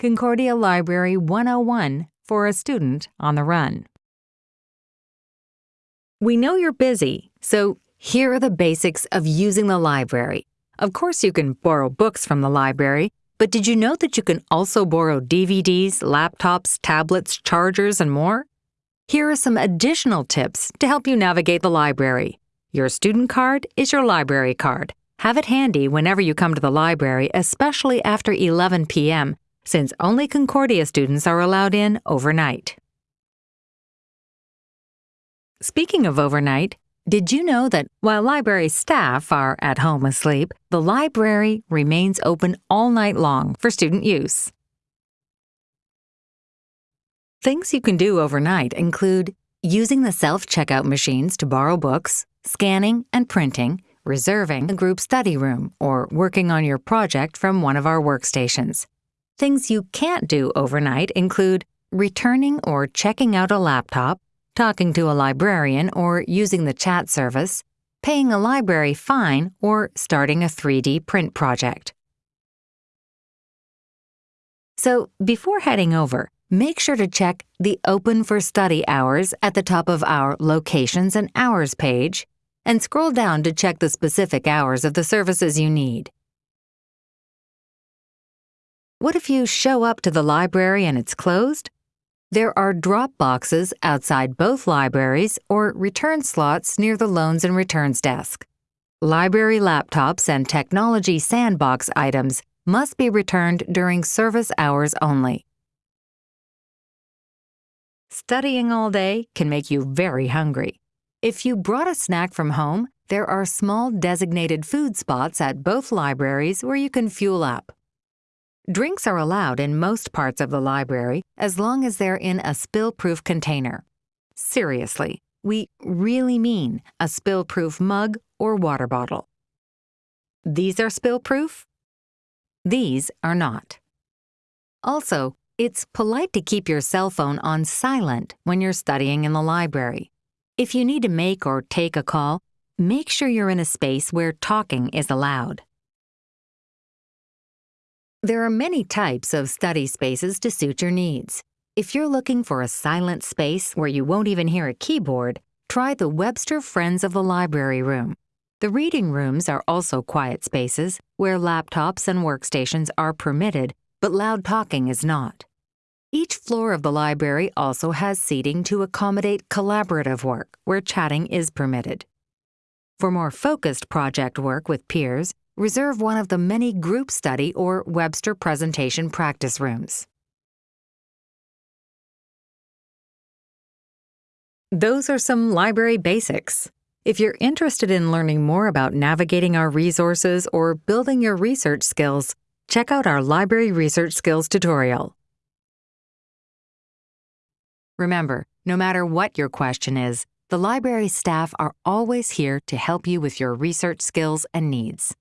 Concordia Library 101 for a student on the run. We know you're busy, so here are the basics of using the library. Of course, you can borrow books from the library, but did you know that you can also borrow DVDs, laptops, tablets, chargers, and more? Here are some additional tips to help you navigate the library. Your student card is your library card. Have it handy whenever you come to the library, especially after 11 p.m., since only Concordia students are allowed in overnight. Speaking of overnight, did you know that while library staff are at home asleep, the library remains open all night long for student use? Things you can do overnight include using the self-checkout machines to borrow books, scanning and printing, reserving a group study room, or working on your project from one of our workstations. Things you can't do overnight include returning or checking out a laptop, talking to a librarian or using the chat service, paying a library fine, or starting a 3D print project. So, before heading over, make sure to check the Open for Study hours at the top of our Locations and Hours page, and scroll down to check the specific hours of the services you need. What if you show up to the library and it's closed? There are drop boxes outside both libraries or return slots near the Loans and Returns desk. Library laptops and technology sandbox items must be returned during service hours only. Studying all day can make you very hungry. If you brought a snack from home, there are small designated food spots at both libraries where you can fuel up. Drinks are allowed in most parts of the library as long as they're in a spill-proof container. Seriously, we really mean a spill-proof mug or water bottle. These are spill-proof? These are not. Also, it's polite to keep your cell phone on silent when you're studying in the library. If you need to make or take a call, make sure you're in a space where talking is allowed. There are many types of study spaces to suit your needs. If you're looking for a silent space where you won't even hear a keyboard, try the Webster Friends of the Library Room. The reading rooms are also quiet spaces where laptops and workstations are permitted, but loud talking is not. Each floor of the library also has seating to accommodate collaborative work where chatting is permitted. For more focused project work with peers, reserve one of the many group study or Webster presentation practice rooms. Those are some library basics. If you're interested in learning more about navigating our resources or building your research skills, check out our Library Research Skills tutorial. Remember, no matter what your question is, the library staff are always here to help you with your research skills and needs.